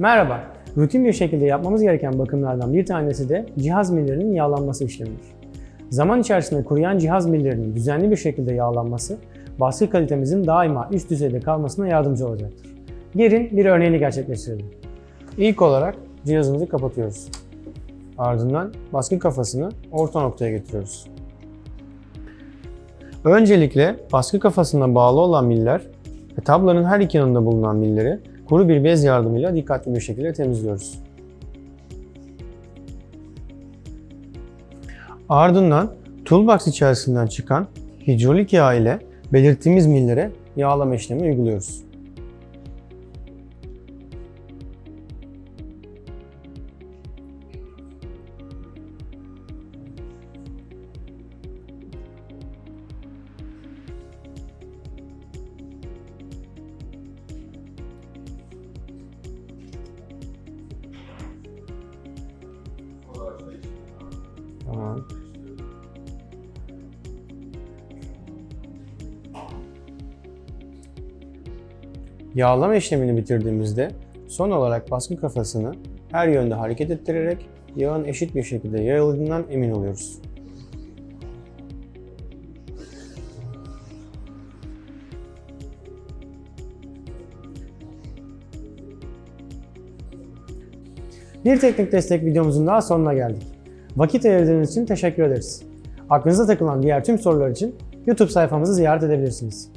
Merhaba. Rutin bir şekilde yapmamız gereken bakımlardan bir tanesi de cihaz millerinin yağlanması işlemidir. Zaman içerisinde kuruyan cihaz millerinin düzenli bir şekilde yağlanması, baskı kalitemizin daima üst düzeyde kalmasına yardımcı olacaktır. Gelin bir örneğini gerçekleştirelim. İlk olarak cihazımızı kapatıyoruz. Ardından baskı kafasını orta noktaya getiriyoruz. Öncelikle baskı kafasına bağlı olan miller ve tablanın her iki yanında bulunan milleri kuru bir bez yardımıyla dikkatli bir şekilde temizliyoruz. Ardından toolbox içerisinden çıkan hidrolik yağ ile belirttiğimiz millere yağlama işlemi uyguluyoruz. Tamam. Yağlama işlemini bitirdiğimizde son olarak baskı kafasını her yönde hareket ettirerek yağın eşit bir şekilde yayıldığından emin oluyoruz. Bir teknik destek videomuzun daha sonuna geldik. Vakit ayırdığınız için teşekkür ederiz. Aklınıza takılan diğer tüm sorular için YouTube sayfamızı ziyaret edebilirsiniz.